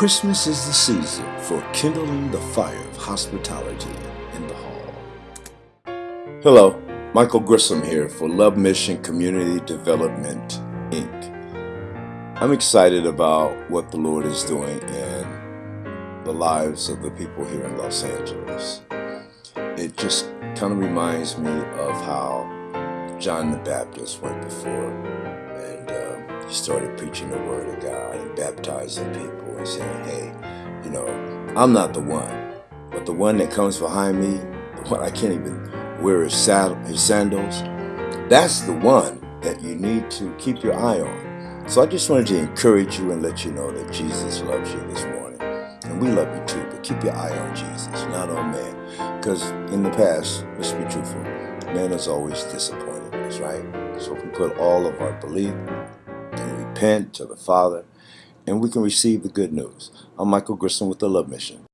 Christmas is the season for kindling the fire of hospitality in the hall. Hello, Michael Grissom here for Love Mission Community Development, Inc. I'm excited about what the Lord is doing in the lives of the people here in Los Angeles. It just kind of reminds me of how John the Baptist went before started preaching the word of God and baptizing people and saying, hey, you know, I'm not the one, but the one that comes behind me, the one I can't even wear his, saddle, his sandals, that's the one that you need to keep your eye on. So I just wanted to encourage you and let you know that Jesus loves you this morning. And we love you too, but keep your eye on Jesus, not on man. Because in the past, let's be truthful, man has always disappointed us, right? So if we put all of our belief repent to the Father, and we can receive the good news. I'm Michael Grissom with the Love Mission.